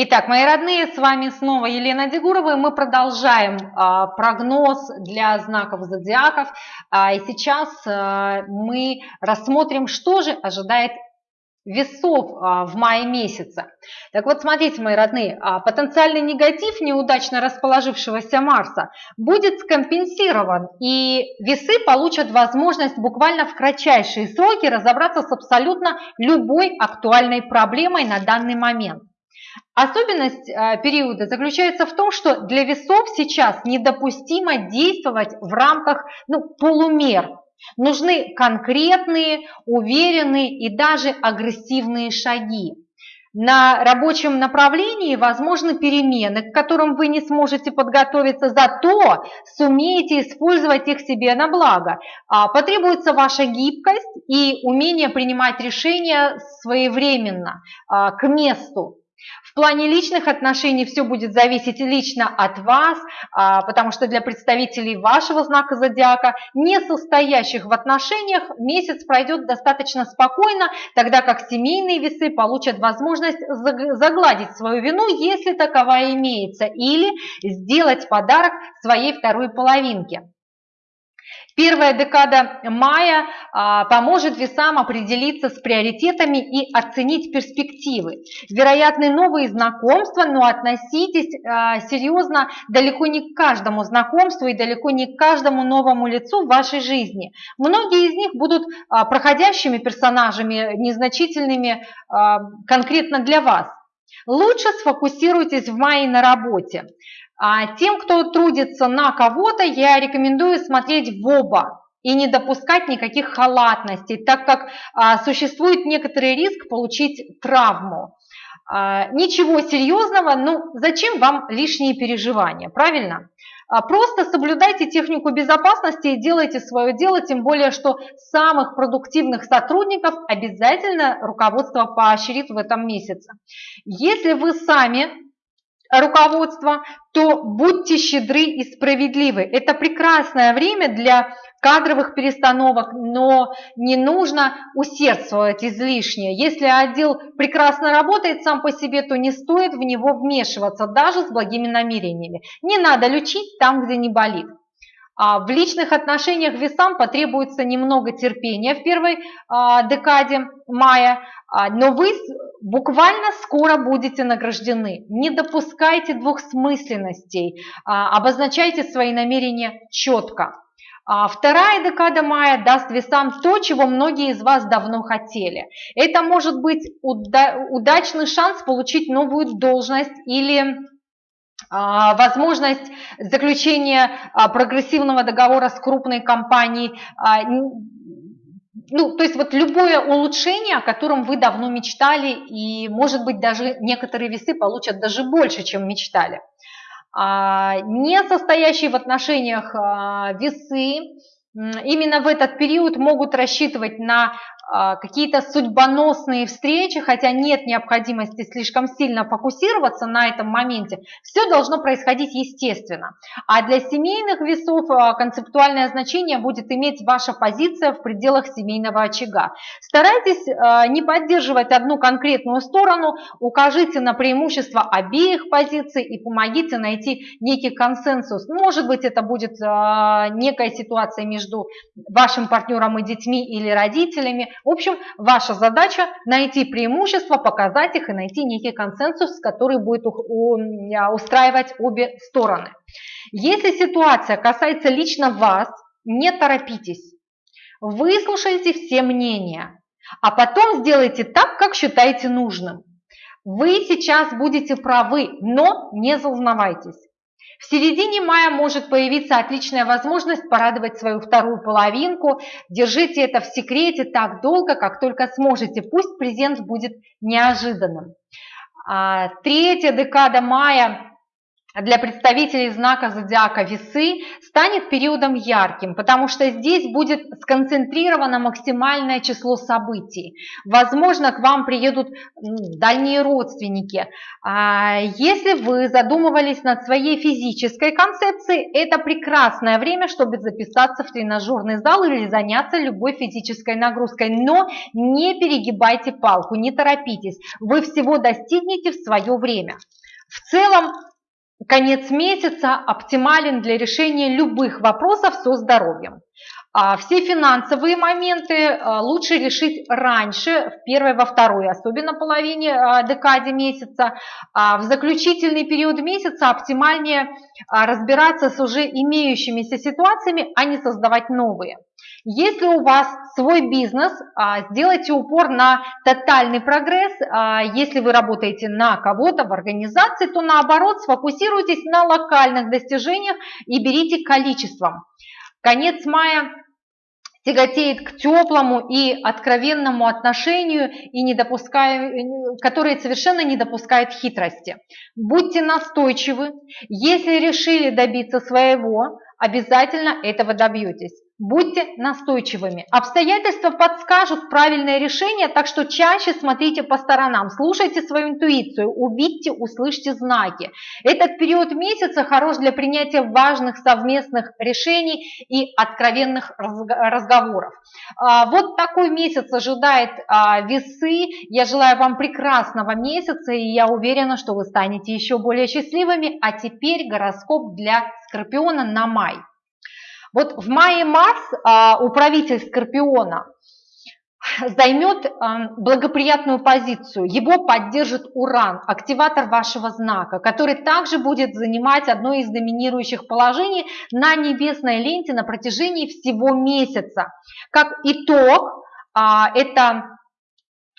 Итак, мои родные, с вами снова Елена Дегурова, и мы продолжаем а, прогноз для знаков зодиаков. А, и сейчас а, мы рассмотрим, что же ожидает весов а, в мае месяце. Так вот, смотрите, мои родные, а, потенциальный негатив неудачно расположившегося Марса будет скомпенсирован, и весы получат возможность буквально в кратчайшие сроки разобраться с абсолютно любой актуальной проблемой на данный момент. Особенность э, периода заключается в том, что для весов сейчас недопустимо действовать в рамках ну, полумер. Нужны конкретные, уверенные и даже агрессивные шаги. На рабочем направлении возможны перемены, к которым вы не сможете подготовиться, зато сумеете использовать их себе на благо. А, потребуется ваша гибкость и умение принимать решения своевременно, а, к месту. В плане личных отношений все будет зависеть лично от вас, а, потому что для представителей вашего знака зодиака, не состоящих в отношениях, месяц пройдет достаточно спокойно, тогда как семейные весы получат возможность загладить свою вину, если таковая имеется, или сделать подарок своей второй половинке. Первая декада мая а, поможет весам определиться с приоритетами и оценить перспективы. Вероятны новые знакомства, но относитесь а, серьезно далеко не к каждому знакомству и далеко не к каждому новому лицу в вашей жизни. Многие из них будут а, проходящими персонажами, незначительными конкретно для вас. Лучше сфокусируйтесь в мае на работе. А тем, кто трудится на кого-то, я рекомендую смотреть в оба и не допускать никаких халатностей, так как а, существует некоторый риск получить травму. А, ничего серьезного, ну зачем вам лишние переживания, правильно? А, просто соблюдайте технику безопасности и делайте свое дело, тем более, что самых продуктивных сотрудников обязательно руководство поощрит в этом месяце. Если вы сами руководства, то будьте щедры и справедливы. Это прекрасное время для кадровых перестановок, но не нужно усердствовать излишне. Если отдел прекрасно работает сам по себе, то не стоит в него вмешиваться, даже с благими намерениями. Не надо лечить там, где не болит. А в личных отношениях весам потребуется немного терпения в первой а, декаде мая, а, но вы буквально скоро будете награждены. Не допускайте двухсмысленностей, обозначайте свои намерения четко. Вторая декада мая даст весам то, чего многие из вас давно хотели. Это может быть удачный шанс получить новую должность или возможность заключения а, прогрессивного договора с крупной компанией, а, ну, то есть вот любое улучшение, о котором вы давно мечтали, и, может быть, даже некоторые весы получат даже больше, чем мечтали. Не состоящие в отношениях весы именно в этот период могут рассчитывать на а, какие-то судьбоносные встречи, хотя нет необходимости слишком сильно фокусироваться на этом моменте, все должно происходить естественно. А для семейных весов а, концептуальное значение будет иметь ваша позиция в пределах семейного очага. Старайтесь а, не поддерживать одну конкретную сторону, укажите на преимущества обеих позиций и помогите найти некий консенсус. Может быть, это будет некая ситуация между вашим партнером и детьми или родителями, в общем, ваша задача найти преимущества, показать их и найти некий консенсус, который будет а, устраивать обе стороны. Если ситуация касается лично вас, не торопитесь. Выслушайте все мнения, а потом сделайте так, как считаете нужным. Вы сейчас будете правы, но не зазнавайтесь. В середине мая может появиться отличная возможность порадовать свою вторую половинку. Держите это в секрете так долго, как только сможете. Пусть презент будет неожиданным. А, третья декада мая для представителей знака зодиака Весы станет периодом ярким, потому что здесь будет сконцентрировано максимальное число событий. Возможно, к вам приедут дальние родственники. А, если вы задумывались над своей физической концепцией, это прекрасное время, чтобы записаться в тренажерный зал или заняться любой физической нагрузкой. Но не перегибайте палку, не торопитесь. Вы всего достигнете в свое время. В целом, конец месяца оптимален для решения любых вопросов со здоровьем. А все финансовые моменты а, лучше решить раньше, в первой, во второй, особенно половине а, декаде месяца. В заключительный период месяца оптимальнее разбираться с уже имеющимися ситуациями, а не создавать новые. Если у вас свой бизнес, сделайте упор на тотальный прогресс. Если вы работаете на кого-то в организации, то наоборот сфокусируйтесь на локальных достижениях и берите количеством. Конец мая тяготеет к теплому и откровенному отношению, и не допуская, которое совершенно не допускает хитрости. Будьте настойчивы. Если решили добиться своего, обязательно этого добьетесь. Будьте настойчивыми. Обстоятельства подскажут правильное решение, так что чаще смотрите по сторонам, слушайте свою интуицию, увидьте, услышьте знаки. Этот период месяца хорош для принятия важных совместных решений и откровенных разговоров. А, вот такой месяц ожидает а, весы. Я желаю вам прекрасного месяца и я уверена, что вы станете еще более счастливыми. А теперь гороскоп для Скорпиона на май. Вот в мае Марс, а, управитель Скорпиона, займет а, благоприятную позицию. Его поддержит Уран, активатор вашего знака, который также будет занимать одно из доминирующих положений на небесной ленте на протяжении всего месяца. Как итог, а, это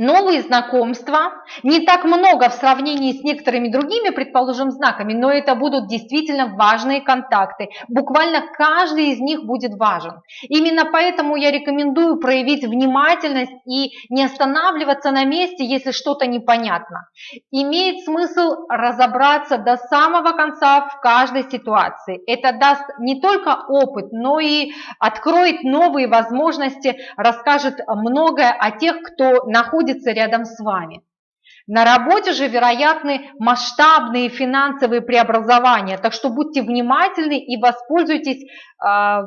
новые знакомства, не так много в сравнении с некоторыми другими, предположим, знаками, но это будут действительно важные контакты. Буквально каждый из них будет важен. Именно поэтому я рекомендую проявить внимательность и не останавливаться на месте, если что-то непонятно. Имеет смысл разобраться до самого конца в каждой ситуации. Это даст не только опыт, но и откроет новые возможности, расскажет многое о тех, кто находится находится рядом с вами. На работе же вероятны масштабные финансовые преобразования, так что будьте внимательны и воспользуйтесь э,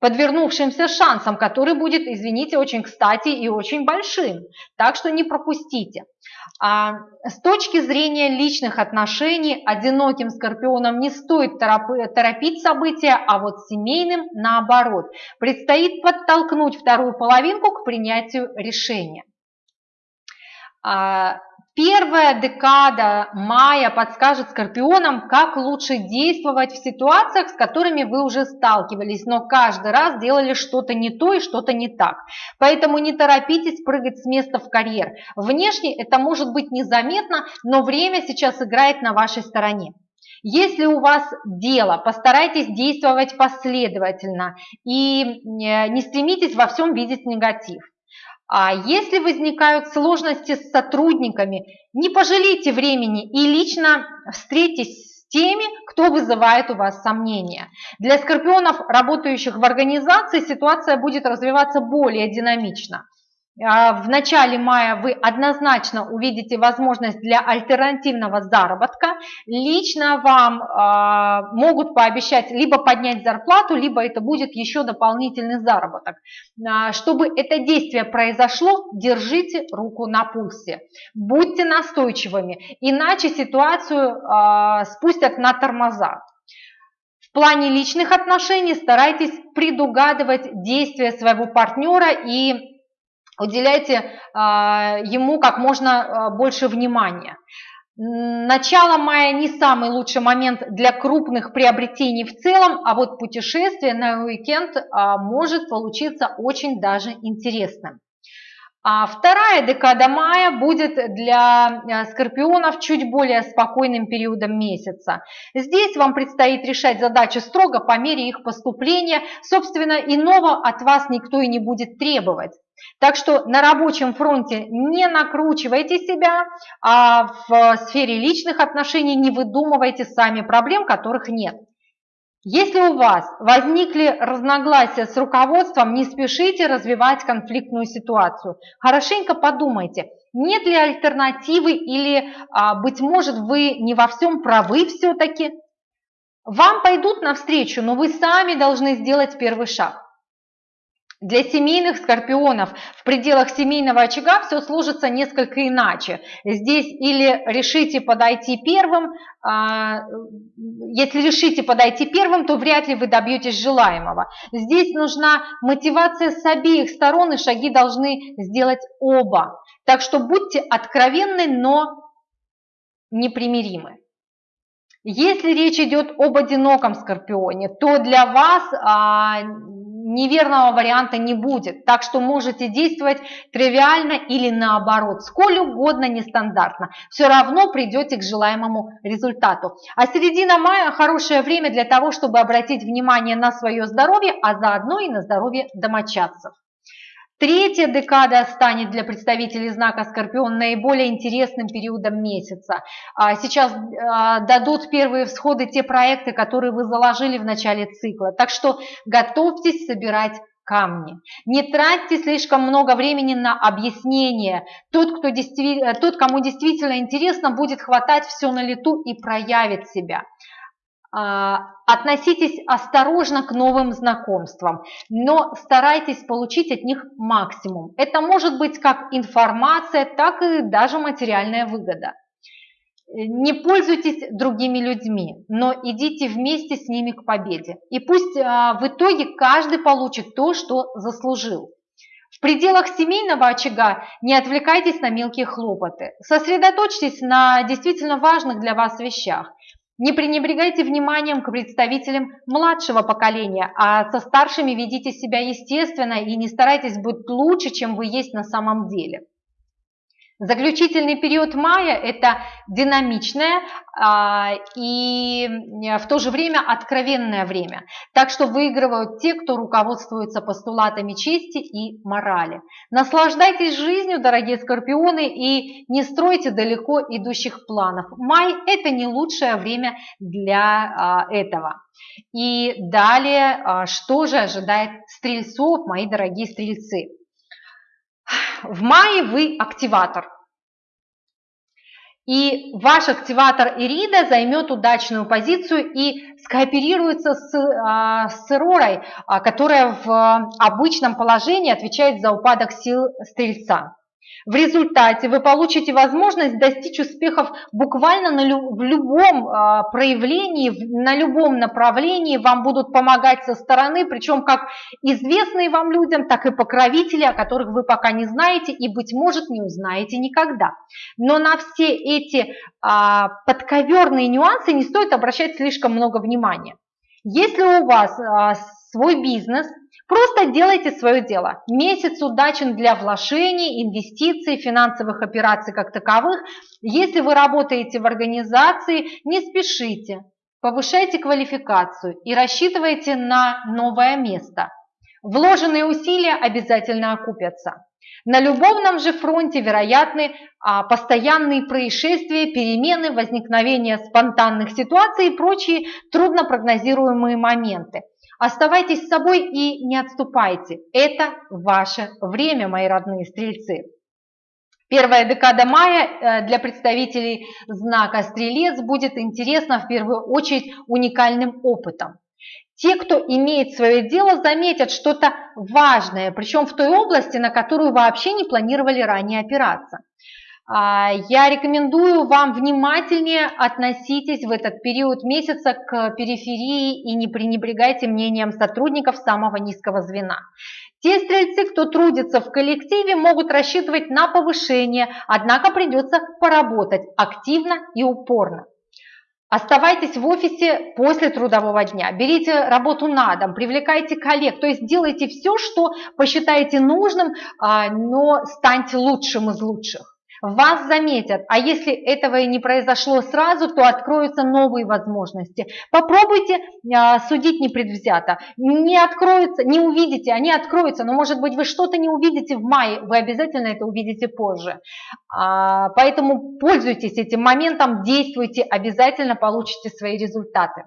подвернувшимся шансом, который будет, извините, очень кстати и очень большим. Так что не пропустите. А, с точки зрения личных отношений, одиноким скорпионам не стоит торопить события, а вот семейным наоборот. Предстоит подтолкнуть вторую половинку к принятию решения. А, первая декада мая подскажет скорпионам, как лучше действовать в ситуациях, с которыми вы уже сталкивались, но каждый раз делали что-то не то и что-то не так. Поэтому не торопитесь прыгать с места в карьер. Внешне это может быть незаметно, но время сейчас играет на вашей стороне. Если у вас дело, постарайтесь действовать последовательно и э, не стремитесь во всем видеть негатив. А если возникают сложности с сотрудниками, не пожалейте времени и лично встретитесь с теми, кто вызывает у вас сомнения. Для скорпионов, работающих в организации, ситуация будет развиваться более динамично. А, в начале мая вы однозначно увидите возможность для альтернативного заработка. Лично вам э, могут пообещать либо поднять зарплату, либо это будет еще дополнительный заработок. Э, чтобы это действие произошло, держите руку на пульсе. Будьте настойчивыми, иначе ситуацию спустят на тормоза. В плане личных отношений старайтесь предугадывать действия своего партнера и уделяйте а, ему как можно а, больше внимания. Начало мая не самый лучший момент для крупных приобретений в целом, а вот путешествие на уикенд а, может получиться очень даже интересным. А вторая декада мая будет для скорпионов чуть более спокойным периодом месяца. Здесь вам предстоит решать задачи строго по мере их поступления. Собственно, иного от вас никто и не будет требовать. Так что на рабочем фронте не накручивайте себя, а в сфере личных отношений не выдумывайте сами проблем, которых нет. Если у вас возникли разногласия с руководством, не спешите развивать конфликтную ситуацию. Хорошенько подумайте, нет ли альтернативы или, а, быть может, вы не во всем правы все-таки. Вам пойдут навстречу, но вы сами должны сделать первый шаг. Для семейных скорпионов в пределах семейного очага все сложится несколько иначе. Здесь или решите подойти первым, а, если решите подойти первым, то вряд ли вы добьетесь желаемого. Здесь нужна мотивация с обеих сторон, и шаги должны сделать оба. Так что будьте откровенны, но непримиримы. Если речь идет об одиноком скорпионе, то для вас а, неверного варианта не будет. Так что можете действовать тривиально или наоборот, сколь угодно нестандартно. Все равно придете к желаемому результату. А середина мая хорошее время для того, чтобы обратить внимание на свое здоровье, а заодно и на здоровье домочадцев. Третья декада станет для представителей знака Скорпион наиболее интересным периодом месяца. А, сейчас а, дадут первые всходы те проекты, которые вы заложили в начале цикла. Так что готовьтесь собирать камни. Не тратьте слишком много времени на объяснение. Тот, кто действи... Тот, кому действительно интересно, будет хватать все на лету и проявит себя. А, относитесь осторожно к новым знакомствам, но старайтесь получить от них максимум. Это может быть как информация, так и даже материальная выгода. Не пользуйтесь другими людьми, но идите вместе с ними к победе. И пусть а, в итоге каждый получит то, что заслужил. В пределах семейного очага не отвлекайтесь на мелкие хлопоты. Сосредоточьтесь на действительно важных для вас вещах. Не пренебрегайте вниманием к представителям младшего поколения, а со старшими ведите себя естественно и не старайтесь быть лучше, чем вы есть на самом деле. Заключительный период мая – это динамичное а, и в то же время откровенное время. Так что выигрывают те, кто руководствуется постулатами чести и морали. Наслаждайтесь жизнью, дорогие скорпионы, и не стройте далеко идущих планов. Май – это не лучшее время для а, этого. И далее, а, что же ожидает стрельцов, мои дорогие стрельцы? В мае вы активатор. И ваш активатор Ирида займет удачную позицию и скооперируется с, а, с Ророй, а, которая в обычном положении отвечает за упадок сил Стрельца. В результате вы получите возможность достичь успехов буквально на лю в любом э, проявлении, в, на любом направлении. Вам будут помогать со стороны, причем как известные вам людям, так и покровители, о которых вы пока не знаете и, быть может, не узнаете никогда. Но на все эти э, подковерные нюансы не стоит обращать слишком много внимания. Если у вас э, свой бизнес – Просто делайте свое дело. Месяц удачен для вложений, инвестиций, финансовых операций как таковых. Если вы работаете в организации, не спешите. Повышайте квалификацию и рассчитывайте на новое место. Вложенные усилия обязательно окупятся. На любовном же фронте вероятны а, постоянные происшествия, перемены, возникновение спонтанных ситуаций и прочие труднопрогнозируемые моменты. Оставайтесь с собой и не отступайте. Это ваше время, мои родные стрельцы. Первая декада мая э, для представителей знака Стрелец будет интересна в первую очередь уникальным опытом. Те, кто имеет свое дело, заметят что-то важное, причем в той области, на которую вообще не планировали ранее опираться. А, я рекомендую вам внимательнее относитесь в этот период месяца к периферии и не пренебрегайте мнением сотрудников самого низкого звена. Те стрельцы, кто трудится в коллективе, могут рассчитывать на повышение, однако придется поработать активно и упорно. Оставайтесь в офисе после трудового дня, берите работу на дом, привлекайте коллег, то есть делайте все, что посчитаете нужным, а, но станьте лучшим из лучших вас заметят, а если этого и не произошло сразу, то откроются новые возможности. Попробуйте а, судить непредвзято, не откроются, не увидите, они откроются, но может быть вы что-то не увидите в мае, вы обязательно это увидите позже. А, поэтому пользуйтесь этим моментом, действуйте, обязательно получите свои результаты.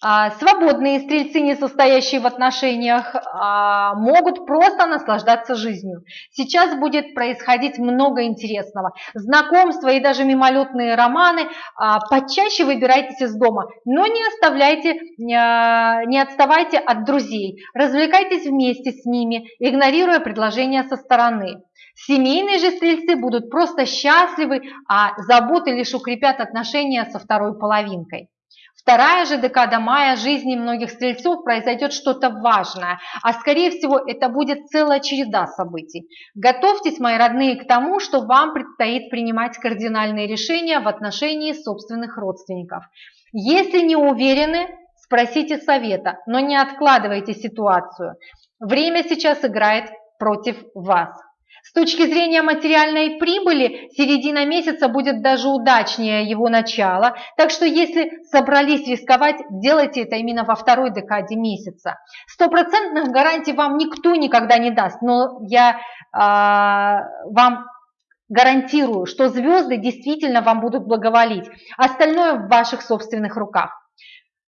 А, свободные стрельцы, не состоящие в отношениях, а, могут просто наслаждаться жизнью. Сейчас будет происходить много интересного. Знакомства и даже мимолетные романы. А, почаще выбирайтесь из дома, но не оставляйте, не отставайте от друзей. Развлекайтесь вместе с ними, игнорируя предложения со стороны. Семейные же стрельцы будут просто счастливы, а заботы лишь укрепят отношения со второй половинкой. Вторая же декада мая жизни многих стрельцов произойдет что-то важное, а скорее всего это будет целая череда событий. Готовьтесь, мои родные, к тому, что вам предстоит принимать кардинальные решения в отношении собственных родственников. Если не уверены, спросите совета, но не откладывайте ситуацию. Время сейчас играет против вас. С точки зрения материальной прибыли, середина месяца будет даже удачнее его начала, так что если собрались рисковать, делайте это именно во второй декаде месяца. Стопроцентных гарантий вам никто никогда не даст, но я э, вам гарантирую, что звезды действительно вам будут благоволить, остальное в ваших собственных руках.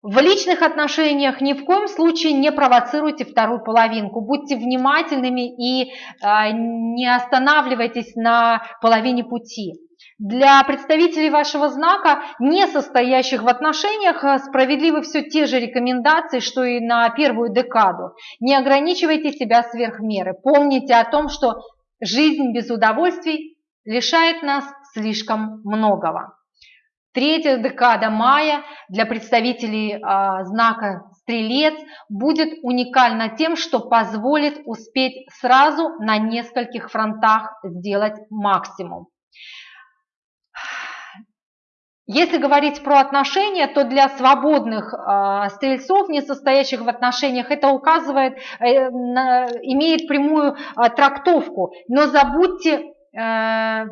В личных отношениях ни в коем случае не провоцируйте вторую половинку, будьте внимательными и э, не останавливайтесь на половине пути. Для представителей вашего знака, не состоящих в отношениях, а, справедливы все те же рекомендации, что и на первую декаду. Не ограничивайте себя сверх меры. Помните о том, что жизнь без удовольствий лишает нас слишком многого. Третья декада мая для представителей а, знака Стрелец будет уникальна тем, что позволит успеть сразу на нескольких фронтах сделать максимум. Если говорить про отношения, то для свободных э, стрельцов, не состоящих в отношениях, это указывает, э, на, имеет прямую э, трактовку. Но забудьте э,